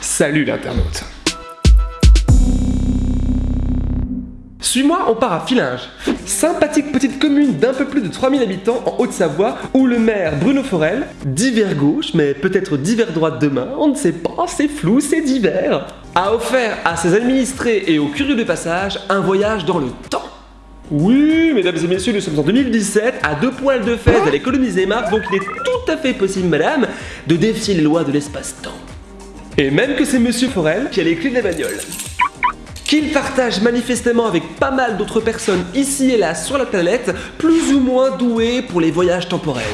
Salut l'internaute Suis-moi, on part à Filinge. Sympathique petite commune d'un peu plus de 3000 habitants en Haute-Savoie où le maire Bruno Forel, divers gauche mais peut-être divers droite demain, on ne sait pas, c'est flou, c'est divers, a offert à ses administrés et aux curieux de passage un voyage dans le temps. Oui, mesdames et messieurs, nous sommes en 2017, à deux poils de fête d'aller coloniser Mars, donc il est tout à fait possible, madame, de défier les lois de l'espace-temps. Et même que c'est Monsieur Forel qui a les clés de la bagnole qu'il partage manifestement avec pas mal d'autres personnes ici et là sur la planète, plus ou moins douées pour les voyages temporels.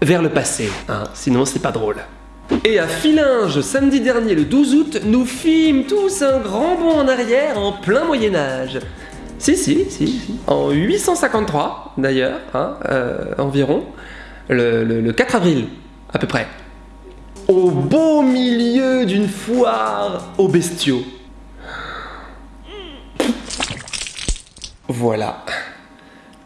Vers le passé, hein, sinon c'est pas drôle. Et à Filinge, samedi dernier le 12 août, nous fîmes tous un grand bond en arrière en plein Moyen-Âge. Si, si, si, si. En 853, d'ailleurs, hein, euh, environ, le, le 4 avril, à peu près. Au beau milieu d'une foire aux bestiaux. Voilà.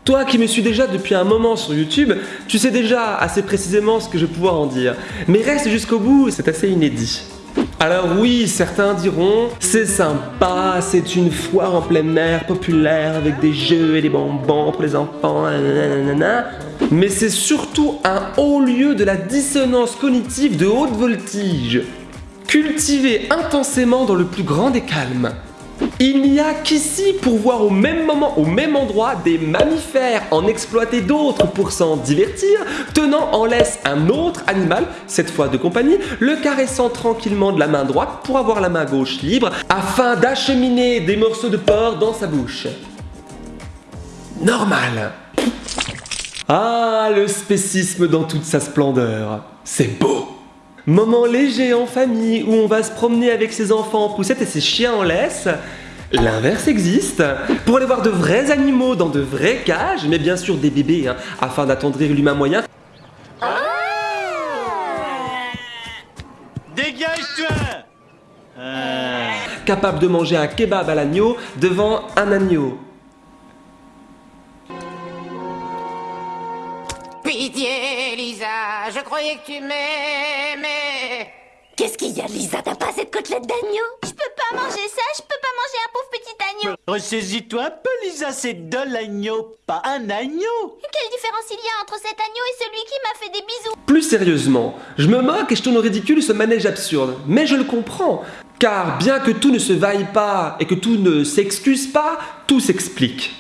Toi qui me suis déjà depuis un moment sur YouTube, tu sais déjà assez précisément ce que je vais pouvoir en dire. Mais reste jusqu'au bout, c'est assez inédit. Alors oui, certains diront, c'est sympa, c'est une foire en pleine mer populaire avec des jeux et des bonbons pour les enfants, mais c'est surtout un haut lieu de la dissonance cognitive de haute voltige, cultivé intensément dans le plus grand des calmes. Il n'y a qu'ici pour voir au même moment, au même endroit, des mammifères en exploiter d'autres pour s'en divertir, tenant en laisse un autre animal, cette fois de compagnie, le caressant tranquillement de la main droite pour avoir la main gauche libre, afin d'acheminer des morceaux de porc dans sa bouche. Normal. Ah, le spécisme dans toute sa splendeur. C'est beau. Moment léger en famille où on va se promener avec ses enfants en poussette et ses chiens en laisse. L'inverse existe. Pour aller voir de vrais animaux dans de vraies cages, mais bien sûr des bébés, hein, afin d'attendrir l'humain moyen. Dégage-toi Capable de manger un kebab à l'agneau devant un agneau. Pitié, Lisa, je croyais que tu m'aimais. Qu'est-ce qu'il y a, Lisa? T'as pas cette côtelette d'agneau? Je peux pas manger ça, je peux pas manger un pauvre petit agneau. Ressaisis-toi un peu, Lisa, c'est de l'agneau, pas un agneau. Quelle différence il y a entre cet agneau et celui qui m'a fait des bisous? Plus sérieusement, je me moque et je tourne au ridicule ce manège absurde, mais je le comprends. Car bien que tout ne se vaille pas et que tout ne s'excuse pas, tout s'explique.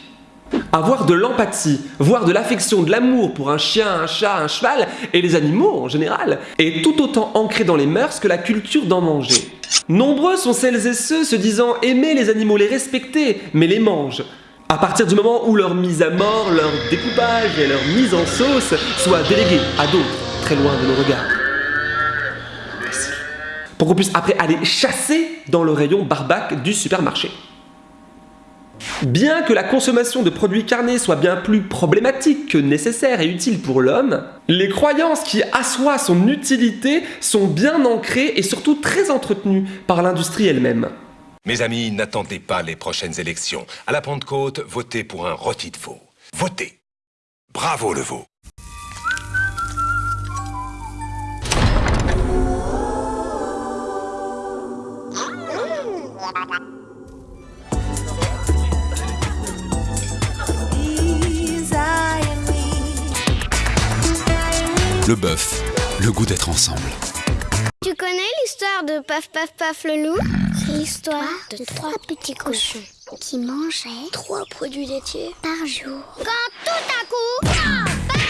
Avoir de l'empathie, voire de l'affection, de l'amour pour un chien, un chat, un cheval et les animaux en général, est tout autant ancré dans les mœurs que la culture d'en manger. Nombreux sont celles et ceux se disant aimer les animaux, les respecter, mais les mangent. À partir du moment où leur mise à mort, leur découpage et leur mise en sauce soient délégués à d'autres, très loin de nos regards. Pour qu'on puisse après aller chasser dans le rayon barbac du supermarché. Bien que la consommation de produits carnés soit bien plus problématique que nécessaire et utile pour l'homme, les croyances qui assoient son utilité sont bien ancrées et surtout très entretenues par l'industrie elle-même. Mes amis, n'attendez pas les prochaines élections. À la Pentecôte, votez pour un rôti de veau. Votez Bravo le veau Le bœuf, le goût d'être ensemble. Tu connais l'histoire de Paf Paf Paf le loup? C'est l'histoire de trois petits cochons qui mangeaient trois produits laitiers par jour. Quand tout à coup, paf,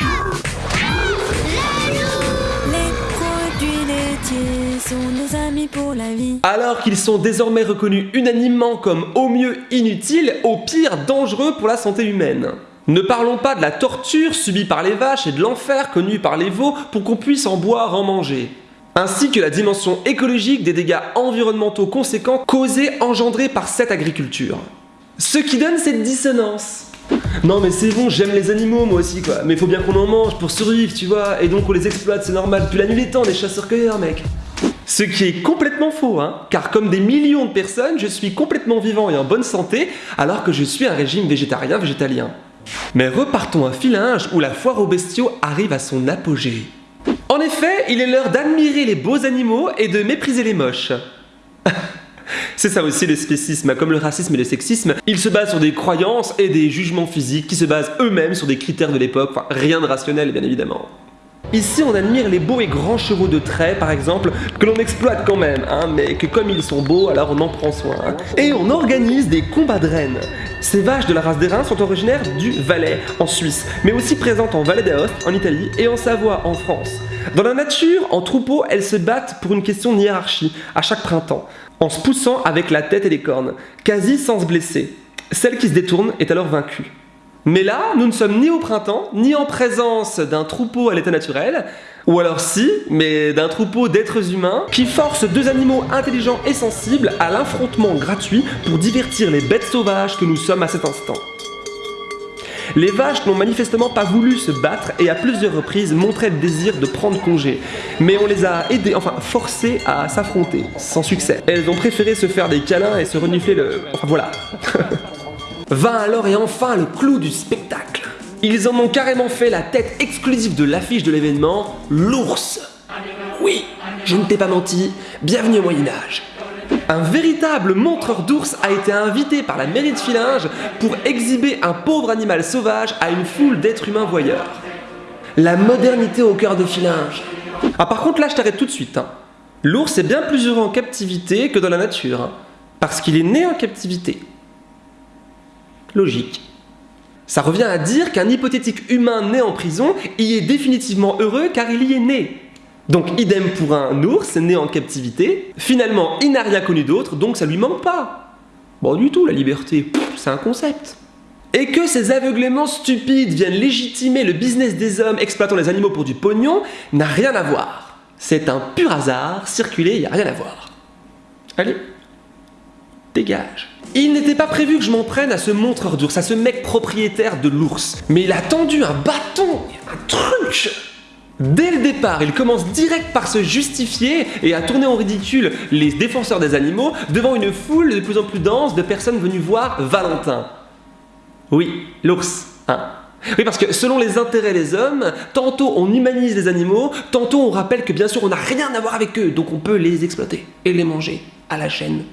le loup Les produits laitiers sont nos amis pour la vie. Alors qu'ils sont désormais reconnus unanimement comme au mieux inutiles, au pire dangereux pour la santé humaine. Ne parlons pas de la torture subie par les vaches et de l'enfer connu par les veaux pour qu'on puisse en boire, en manger. Ainsi que la dimension écologique des dégâts environnementaux conséquents causés, engendrés par cette agriculture. Ce qui donne cette dissonance. Non mais c'est bon, j'aime les animaux moi aussi quoi, mais faut bien qu'on en mange pour survivre, tu vois, et donc on les exploite, c'est normal, depuis la nuit des temps, des chasseurs-cueilleurs mec. Ce qui est complètement faux, hein, car comme des millions de personnes, je suis complètement vivant et en bonne santé, alors que je suis un régime végétarien-végétalien. Mais repartons à Filinge où la foire aux bestiaux arrive à son apogée. En effet, il est l'heure d'admirer les beaux animaux et de mépriser les moches. C'est ça aussi le spécisme, comme le racisme et le sexisme, ils se basent sur des croyances et des jugements physiques qui se basent eux-mêmes sur des critères de l'époque, rien de rationnel bien évidemment. Ici, on admire les beaux et grands chevaux de trait, par exemple, que l'on exploite quand même, hein, mais que comme ils sont beaux, alors on en prend soin. Et on organise des combats de rennes. Ces vaches de la race des reins sont originaires du Valais, en Suisse, mais aussi présentes en Valais d'Aoste, en Italie, et en Savoie, en France. Dans la nature, en troupeau, elles se battent pour une question de hiérarchie, à chaque printemps, en se poussant avec la tête et les cornes, quasi sans se blesser. Celle qui se détourne est alors vaincue. Mais là, nous ne sommes ni au printemps, ni en présence d'un troupeau à l'état naturel, ou alors si, mais d'un troupeau d'êtres humains qui forcent deux animaux intelligents et sensibles à l'affrontement gratuit pour divertir les bêtes sauvages que nous sommes à cet instant. Les vaches n'ont manifestement pas voulu se battre et à plusieurs reprises montraient le désir de prendre congé. Mais on les a aidées, enfin forcées à s'affronter, sans succès. Elles ont préféré se faire des câlins et se renifler le... Enfin voilà. Vint alors et enfin le clou du spectacle. Ils en ont carrément fait la tête exclusive de l'affiche de l'événement, l'ours. Oui, je ne t'ai pas menti, bienvenue au Moyen-Âge. Un véritable montreur d'ours a été invité par la mairie de Filinge pour exhiber un pauvre animal sauvage à une foule d'êtres humains voyeurs. La modernité au cœur de Filinge. Ah par contre là je t'arrête tout de suite. hein. L'ours est bien plus heureux en captivité que dans la nature. hein, parce qu'il est né en captivité. Logique. Ça revient à dire qu'un hypothétique humain né en prison y est définitivement heureux car il y est né. Donc idem pour un ours né en captivité. Finalement, il n'a rien connu d'autre, donc ça lui manque pas. Bon du tout, la liberté, c'est un concept. Et que ces aveugléments stupides viennent légitimer le business des hommes exploitant les animaux pour du pognon n'a rien à voir. C'est un pur hasard, circuler, il n'y a rien à voir. Allez, dégage. Il n'était pas prévu que je m'en prenne à ce montreur d'ours, à ce mec propriétaire de l'ours. Mais il a tendu un bâton, un truc Dès le départ, il commence direct par se justifier et à tourner en ridicule les défenseurs des animaux devant une foule de plus en plus dense de personnes venues voir Valentin. Oui, l'ours, hein. Oui, parce que selon les intérêts des hommes, tantôt on humanise les animaux, tantôt on rappelle que bien sûr on n'a rien à voir avec eux, donc on peut les exploiter et les manger à la chaîne.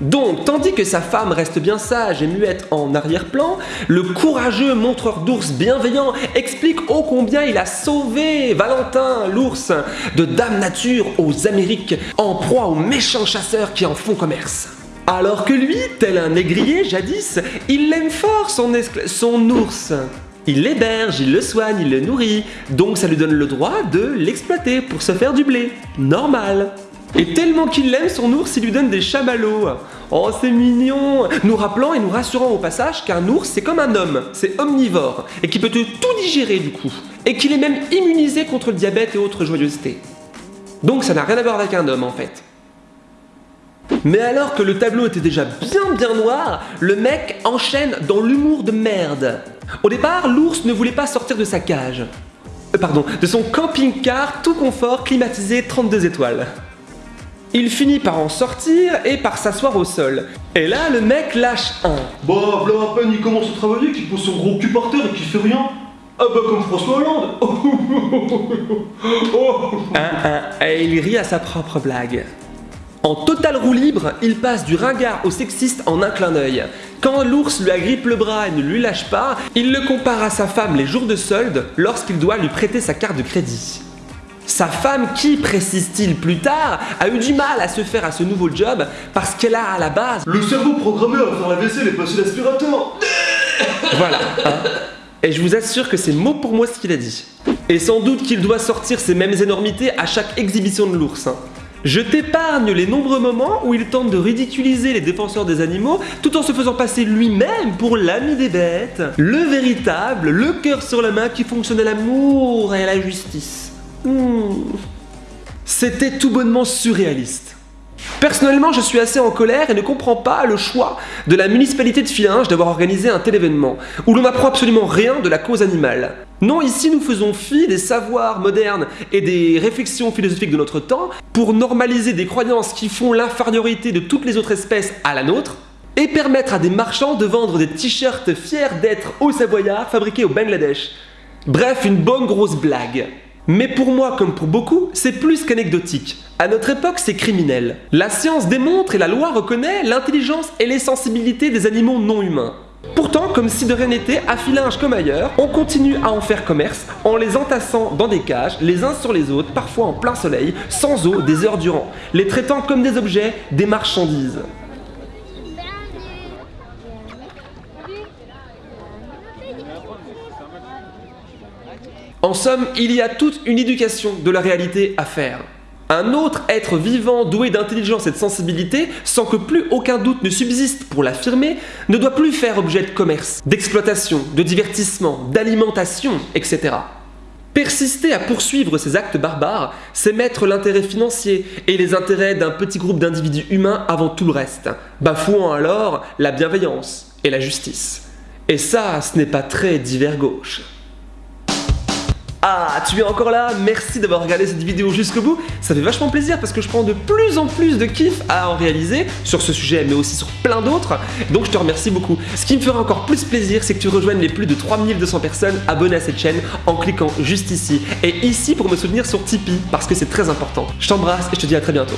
Donc, tandis que sa femme reste bien sage et muette en arrière-plan, le courageux montreur d'ours bienveillant explique ô combien il a sauvé Valentin, l'ours, de Dame Nature aux Amériques, en proie aux méchants chasseurs qui en font commerce. Alors que lui, tel un négrier jadis, il l'aime fort son, ours. Il l'héberge, il le soigne, il le nourrit, donc ça lui donne le droit de l'exploiter pour se faire du blé. Normal. Et tellement qu'il l'aime son ours, il lui donne des chamallows. Oh, c'est mignon Nous rappelant et nous rassurant au passage qu'un ours, c'est comme un homme, c'est omnivore, et qui peut tout digérer du coup. Et qu'il est même immunisé contre le diabète et autres joyeusetés. Donc ça n'a rien à voir avec un homme en fait. Mais alors que le tableau était déjà bien bien noir, le mec enchaîne dans l'humour de merde. Au départ, l'ours ne voulait pas sortir de sa cage. Euh, pardon, de son camping-car tout confort climatisé 32 étoiles. Il finit par en sortir et par s'asseoir au sol. Et là, le mec lâche un. Bah, là à peine il commence à travailler, qu'il pose son gros cul par terre et qu'il fait rien. Ah bah comme François Hollande Oh. Un, un, et il rit à sa propre blague. En total roue libre, il passe du ringard au sexiste en un clin d'œil. Quand l'ours lui agrippe le bras et ne lui lâche pas, il le compare à sa femme les jours de solde lorsqu'il doit lui prêter sa carte de crédit. Sa femme qui, précise-t-il plus tard, a eu du mal à se faire à ce nouveau job parce qu'elle a à la base... Le cerveau programmé à faire la vaisselle et passer l'aspirateur Voilà. hein. Et je vous assure que c'est mot pour mot ce qu'il a dit. Et sans doute qu'il doit sortir ces mêmes énormités à chaque exhibition de l'ours. hein. Je t'épargne les nombreux moments où il tente de ridiculiser les défenseurs des animaux tout en se faisant passer lui-même pour l'ami des bêtes, le véritable, le cœur sur la main qui fonctionne à l'amour et à la justice. Hmm. C'était tout bonnement surréaliste. Personnellement, je suis assez en colère et ne comprends pas le choix de la municipalité de Filinge d'avoir organisé un tel événement, où l'on n'apprend absolument rien de la cause animale. Non, ici nous faisons fi des savoirs modernes et des réflexions philosophiques de notre temps pour normaliser des croyances qui font l'infériorité de toutes les autres espèces à la nôtre, et permettre à des marchands de vendre des t-shirts fiers d'être au Savoyard fabriqués au Bangladesh. Bref, une bonne grosse blague. Mais pour moi, comme pour beaucoup, c'est plus qu'anecdotique. À notre époque, c'est criminel. La science démontre et la loi reconnaît l'intelligence et les sensibilités des animaux non humains. Pourtant, comme si de rien n'était, à Filinge comme ailleurs, on continue à en faire commerce en les entassant dans des cages, les uns sur les autres, parfois en plein soleil, sans eau, des heures durant, les traitant comme des objets, des marchandises. En somme, il y a toute une éducation de la réalité à faire. Un autre être vivant doué d'intelligence et de sensibilité, sans que plus aucun doute ne subsiste pour l'affirmer, ne doit plus faire objet de commerce, d'exploitation, de divertissement, d'alimentation, etc. Persister à poursuivre ces actes barbares, c'est mettre l'intérêt financier et les intérêts d'un petit groupe d'individus humains avant tout le reste, bafouant alors la bienveillance et la justice. Et ça, ce n'est pas très divers gauche. Ah, tu es encore là Merci d'avoir regardé cette vidéo jusqu'au bout. Ça fait vachement plaisir parce que je prends de plus en plus de kiff à en réaliser sur ce sujet, mais aussi sur plein d'autres. Donc je te remercie beaucoup. Ce qui me fera encore plus plaisir, c'est que tu rejoignes les plus de 3200 personnes abonnées à cette chaîne en cliquant juste ici. Et ici pour me soutenir sur Tipeee parce que c'est très important. Je t'embrasse et je te dis à très bientôt.